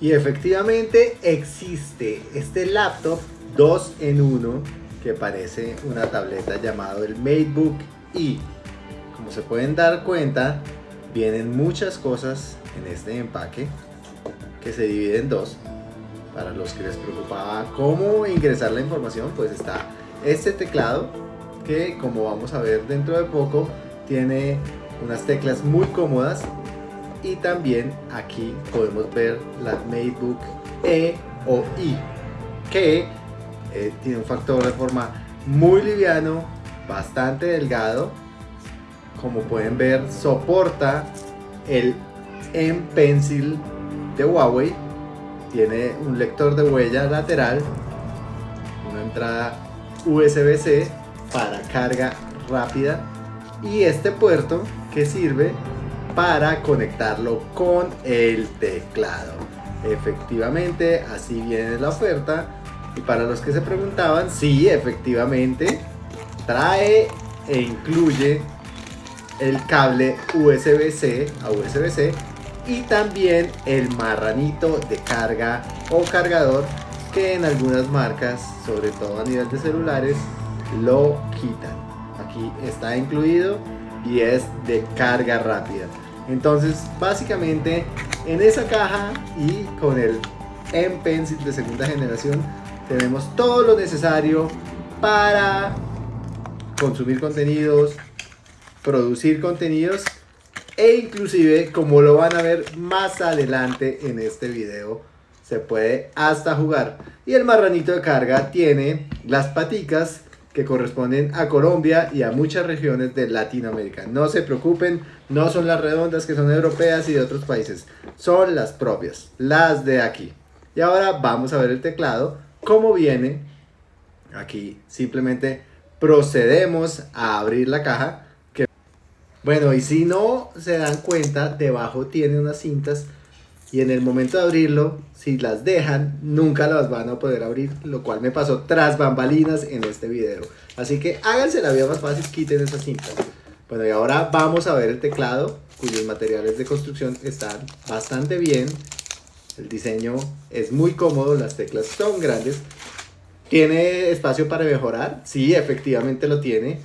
Y efectivamente existe este laptop 2 en 1 que parece una tableta llamado el MateBook E. Como se pueden dar cuenta, vienen muchas cosas en este empaque que se divide en dos. Para los que les preocupaba cómo ingresar la información, pues está este teclado que como vamos a ver dentro de poco tiene unas teclas muy cómodas y también aquí podemos ver la MateBook E o I que eh, tiene un factor de forma muy liviano, bastante delgado. Como pueden ver soporta el M Pencil de Huawei. Tiene un lector de huella lateral una entrada USB-C para carga rápida. Y este puerto que sirve para conectarlo con el teclado efectivamente así viene la oferta y para los que se preguntaban sí efectivamente trae e incluye el cable USB-C a USB-C y también el marranito de carga o cargador que en algunas marcas, sobre todo a nivel de celulares, lo quitan. Aquí está incluido y es de carga rápida. Entonces, básicamente, en esa caja y con el M Pencil de segunda generación, tenemos todo lo necesario para consumir contenidos, producir contenidos e inclusive, como lo van a ver más adelante en este video, se puede hasta jugar. Y el marranito de carga tiene las paticas que corresponden a Colombia y a muchas regiones de Latinoamérica. No se preocupen, no son las redondas que son europeas y de otros países, son las propias, las de aquí. Y ahora vamos a ver el teclado, cómo viene. Aquí simplemente procedemos a abrir la caja. Bueno, y si no se dan cuenta, debajo tiene unas cintas y en el momento de abrirlo, si las dejan, nunca las van a poder abrir, lo cual me pasó tras bambalinas en este video. Así que háganse la vida más fácil, quiten esas cintas. Bueno, y ahora vamos a ver el teclado, cuyos materiales de construcción están bastante bien. El diseño es muy cómodo, las teclas son grandes. ¿Tiene espacio para mejorar? Sí, efectivamente lo tiene.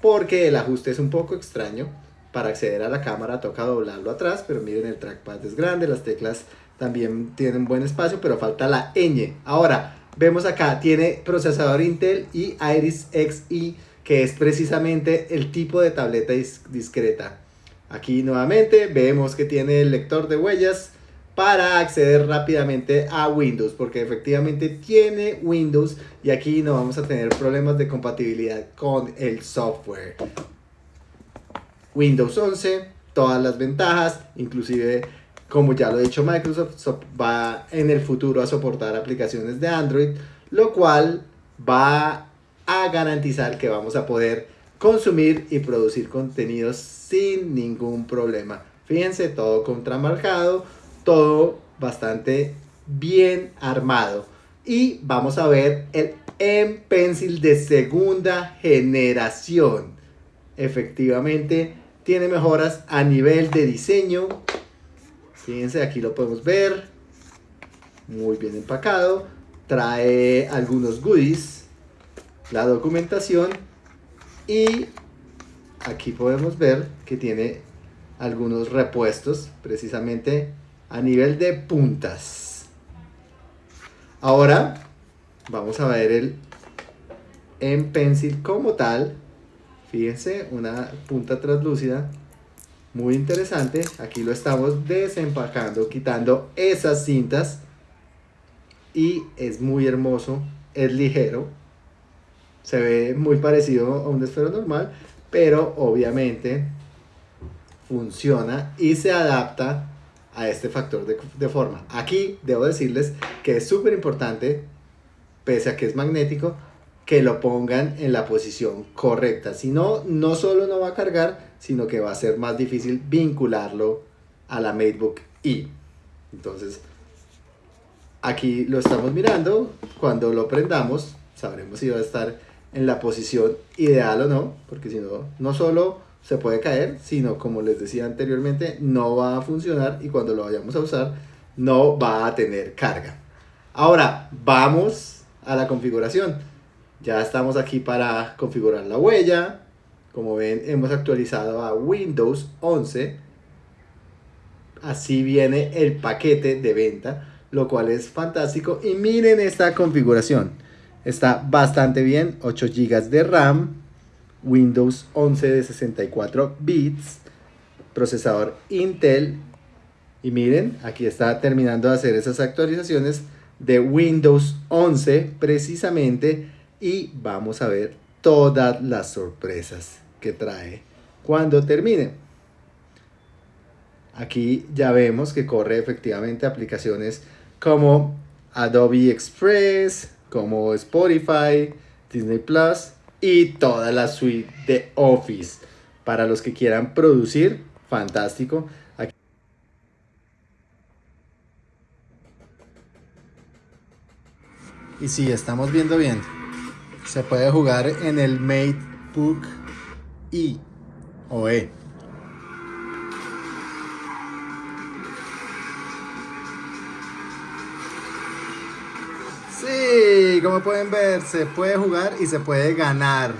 Porque el ajuste es un poco extraño para acceder a la cámara toca doblarlo atrás, pero miren el trackpad es grande, las teclas también tienen buen espacio, pero falta la ñ. Ahora, vemos acá, tiene procesador Intel y Iris Xe, que es precisamente el tipo de tableta discreta. Aquí nuevamente vemos que tiene el lector de huellas para acceder rápidamente a Windows, porque efectivamente tiene Windows y aquí no vamos a tener problemas de compatibilidad con el software. Windows 11, todas las ventajas, inclusive como ya lo ha dicho Microsoft, va en el futuro a soportar aplicaciones de Android, lo cual va a garantizar que vamos a poder consumir y producir contenidos sin ningún problema. Fíjense, todo contramarcado, todo bastante bien armado. Y vamos a ver el M Pencil de segunda generación. Efectivamente, tiene mejoras a nivel de diseño. Fíjense, aquí lo podemos ver. Muy bien empacado. Trae algunos goodies. La documentación. Y aquí podemos ver que tiene algunos repuestos precisamente a nivel de puntas. Ahora vamos a ver el M Pencil como tal Fíjense, una punta translúcida muy interesante. Aquí lo estamos desempacando, quitando esas cintas. Y es muy hermoso, es ligero. Se ve muy parecido a un esfero normal, pero obviamente funciona y se adapta a este factor de, de forma. Aquí debo decirles que es súper importante, pese a que es magnético, que lo pongan en la posición correcta. Si no, no solo no va a cargar, sino que va a ser más difícil vincularlo a la MateBook E. Entonces, aquí lo estamos mirando. Cuando lo prendamos, sabremos si va a estar en la posición ideal o no, porque si no, no solo se puede caer, sino como les decía anteriormente, no va a funcionar y cuando lo vayamos a usar, no va a tener carga. Ahora vamos a la configuración. Ya estamos aquí para configurar la huella. Como ven, hemos actualizado a Windows 11. Así viene el paquete de venta, lo cual es fantástico. Y miren esta configuración. Está bastante bien, 8 GB de RAM, Windows 11 de 64 bits, procesador Intel. Y miren, aquí está terminando de hacer esas actualizaciones de Windows 11 precisamente. Y vamos a ver todas las sorpresas que trae cuando termine. Aquí ya vemos que corre efectivamente aplicaciones como Adobe Express, como Spotify, Disney Plus y toda la suite de Office. Para los que quieran producir, fantástico. Aquí y si estamos viendo bien, se puede jugar en el MateBook E o E. Sí, como pueden ver, se puede jugar y se puede ganar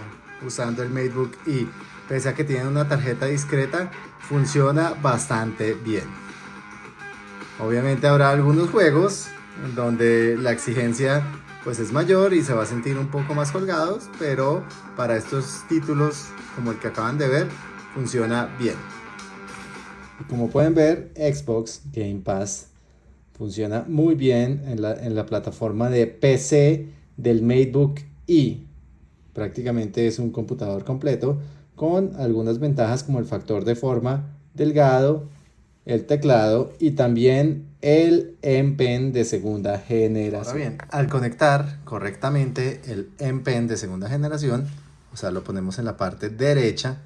usando el MateBook y pese a que tiene una tarjeta discreta, funciona bastante bien. Obviamente habrá algunos juegos donde la exigencia pues es mayor y se va a sentir un poco más colgados, pero para estos títulos como el que acaban de ver, funciona bien. Como pueden ver, Xbox Game Pass Funciona muy bien en la, plataforma de PC del MateBook E. Prácticamente es un computador completo con algunas ventajas como el factor de forma delgado, el teclado y también el M Pen de segunda generación. bien, al conectar correctamente el M Pen de segunda generación, o sea, lo ponemos en la parte derecha,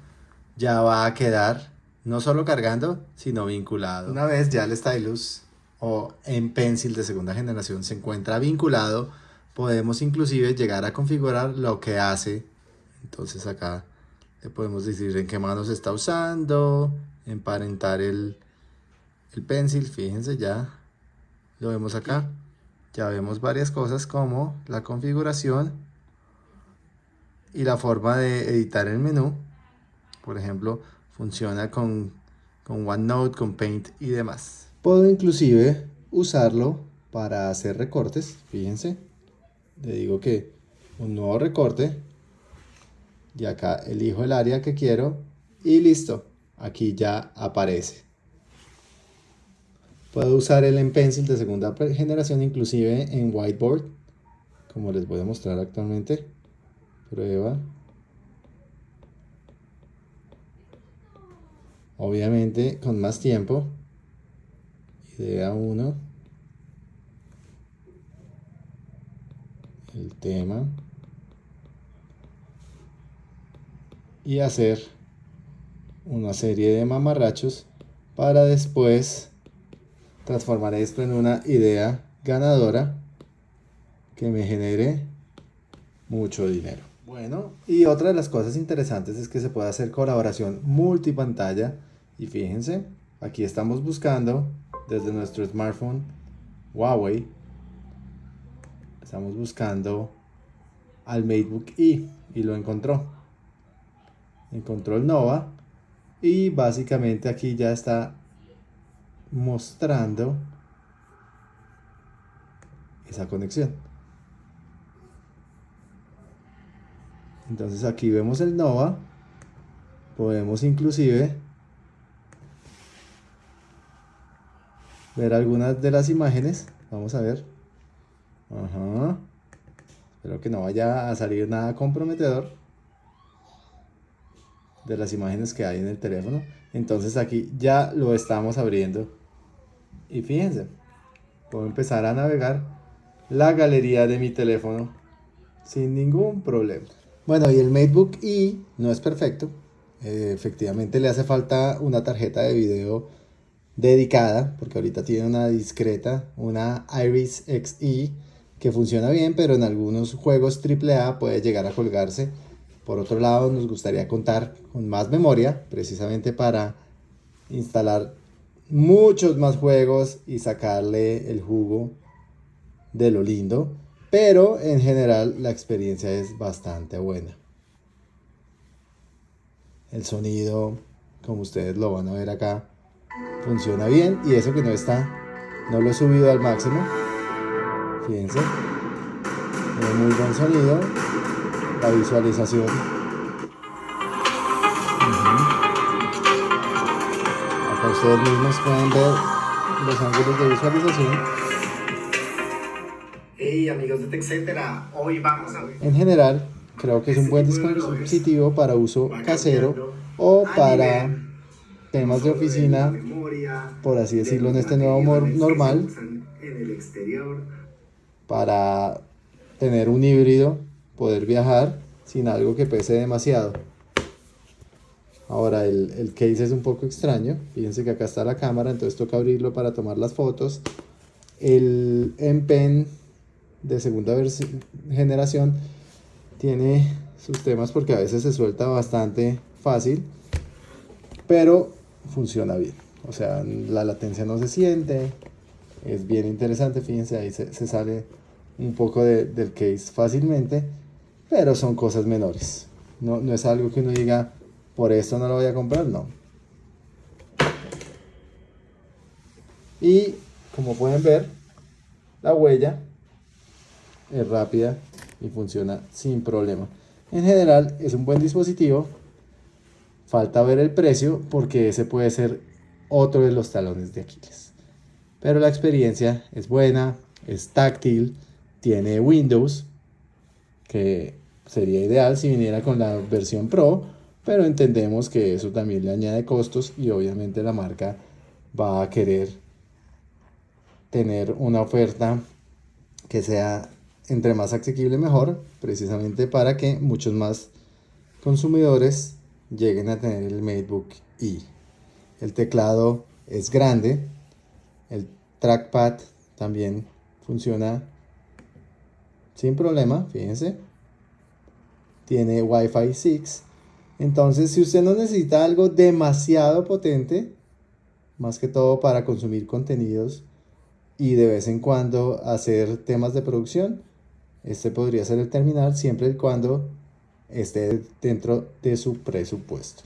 ya va a quedar no solo cargando, sino vinculado. Una vez ya el stylus o en Pencil de segunda generación se encuentra vinculado, podemos inclusive llegar a configurar lo que hace. Entonces acá le podemos decir en qué mano se está usando, emparentar el, el pencil, fíjense ya, lo vemos acá. Ya vemos varias cosas como la configuración y la forma de editar el menú. Por ejemplo, funciona con, con OneNote, con Paint y demás. Puedo inclusive usarlo para hacer recortes, fíjense. Le digo que un nuevo recorte. Y acá elijo el área que quiero y listo. Aquí ya aparece. Puedo usar el en Pencil de segunda generación inclusive en Whiteboard. Como les voy a mostrar actualmente. Prueba. Obviamente con más tiempo idea 1 el tema y hacer una serie de mamarrachos para después transformar esto en una idea ganadora que me genere mucho dinero. Bueno, y otra de las cosas interesantes es que se puede hacer colaboración multipantalla y fíjense, aquí estamos buscando desde nuestro smartphone Huawei. Estamos buscando al MateBook E y lo encontró. Encontró el Nova y básicamente aquí ya está mostrando esa conexión. Entonces aquí vemos el Nova. Podemos inclusive ver algunas de las imágenes. Vamos a ver. Ajá. Espero que no vaya a salir nada comprometedor de las imágenes que hay en el teléfono. Entonces aquí ya lo estamos abriendo. Y fíjense, puedo empezar a navegar la galería de mi teléfono sin ningún problema. Bueno, y el MateBook E no es perfecto. Eh, efectivamente le hace falta una tarjeta de video dedicada, porque ahorita tiene una discreta, una Iris Xe, que funciona bien, pero en algunos juegos AAA puede llegar a colgarse. Por otro lado, nos gustaría contar con más memoria, precisamente para instalar muchos más juegos y sacarle el jugo de lo lindo, pero en general la experiencia es bastante buena. El sonido, como ustedes lo van a ver acá, funciona bien y eso que no está, no lo he subido al máximo. Fíjense, muy buen sonido, la visualización. Ustedes mismos pueden ver los ángulos de visualización. Hey amigos de TechCetera, hoy vamos a ver. En general, creo que es un buen dispositivo para uso casero o para temas de oficina, por así decirlo, en este nuevo humor normal, para tener un híbrido, poder viajar sin algo que pese demasiado. Ahora el, el, case es un poco extraño, fíjense que acá está la cámara, entonces toca abrirlo para tomar las fotos. El M Pen de segunda generación tiene sus temas porque a veces se suelta bastante fácil, pero funciona bien. O sea, la latencia no se siente, es bien interesante, fíjense, ahí se, se sale un poco de, del case fácilmente, pero son cosas menores. No, no es algo que uno diga, por esto no lo voy a comprar, no. Y como pueden ver, la huella es rápida y funciona sin problema. En general es un buen dispositivo. Falta ver el precio porque ese puede ser otro de los talones de Aquiles. Pero la experiencia es buena, es táctil, tiene Windows, que sería ideal si viniera con la versión Pro, pero entendemos que eso también le añade costos y obviamente la marca va a querer tener una oferta que sea entre más asequible mejor, precisamente para que muchos más consumidores lleguen a tener el MateBook E. El teclado es grande, el trackpad también funciona sin problema, fíjense. Tiene Wi-Fi 6. Entonces, si usted no necesita algo demasiado potente, más que todo para consumir contenidos y de vez en cuando hacer temas de producción, este podría ser el terminal siempre y cuando esté dentro de su presupuesto.